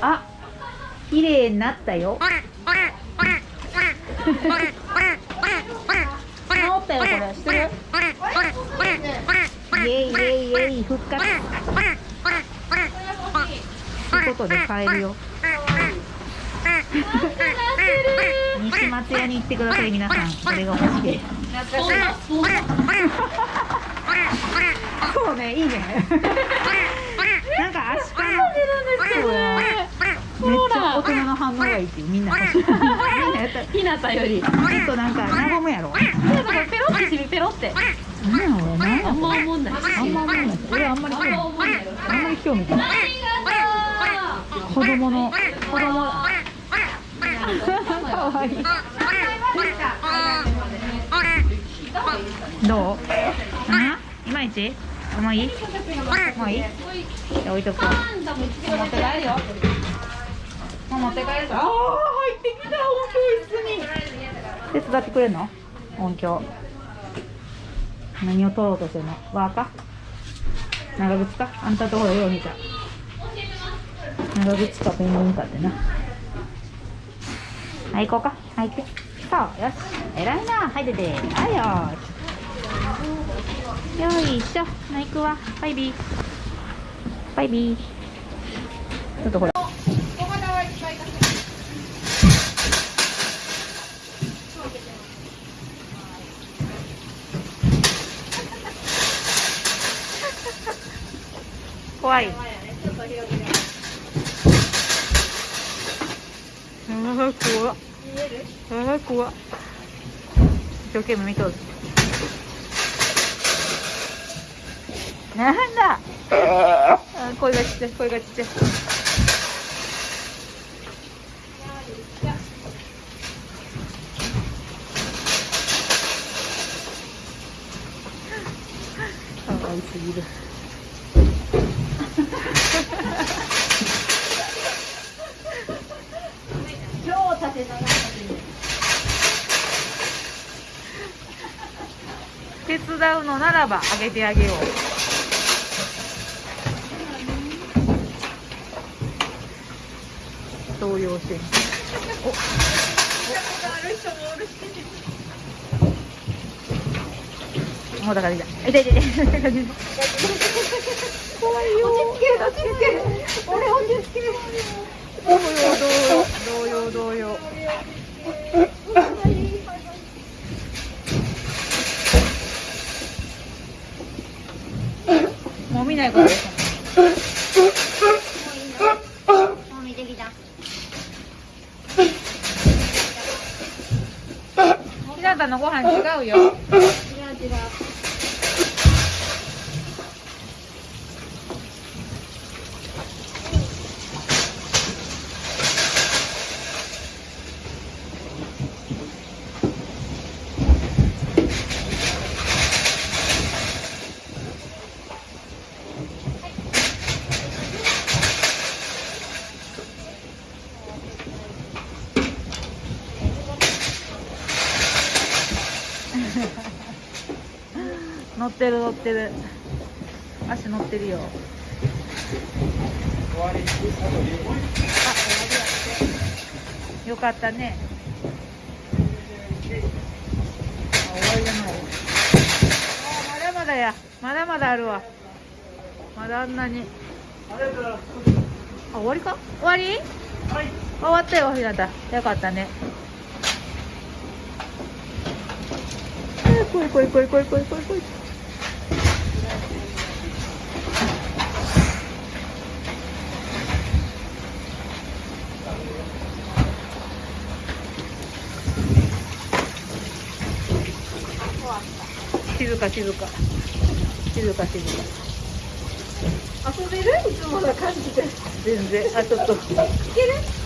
あ綺麗になったよ。治ったよこれ。してる？イエイイエイイエイ復活。ということで帰るよ。西松屋に行ってください皆さん。これが欲しいそうねいいねなんか足利そうやめっちゃ大人の反応がいいっていうみんなみんなやったひなたよりちょっとなんか和むやろペロってしみペロってなんやろうねあんま思んないあんま思わない俺あんまり興味あんまり興味ない子供の子供かわいいどううんいまいち？もうい？いもうい？いじゃあ置いとこう。持って帰るよもう持って帰るぞ。ああ入ってきた。音響室に。手伝ってくれんの？音響。何を取ろうとしてんの？輪か？長靴か？あんたところよう見た長靴かペンギンかってな。はい行こうか。はい行ってそうよし。偉いな。はい出て。はいよしよいしょな行くわバイビーバイビーちょっとほら怖い。ああ、怖っ。ああ、怖。一生懸命見とる。なんだ？あー声がちっちゃい、声がちっちゃい。かわいすぎる。超縦長手伝うのならばあげてあげよう動揺しておもうだからいい痛い痛い痛い怖いよ落ち着け落ち着け俺落ち着け動揺動揺動揺もう見ないことですひなたのご飯違うよ違う違う。乗ってる乗ってる。足乗ってるよ。あよかったね。終わりじゃな。いまだまだや。まだまだあるわ。まだあんなに。あ終わりか？終わり？はい終わったよひなた。よかったね。こいこいこいこいこいこいこい。静か静か。静か静か。遊べる？いつもな感じで。全然。あちょっと。いける？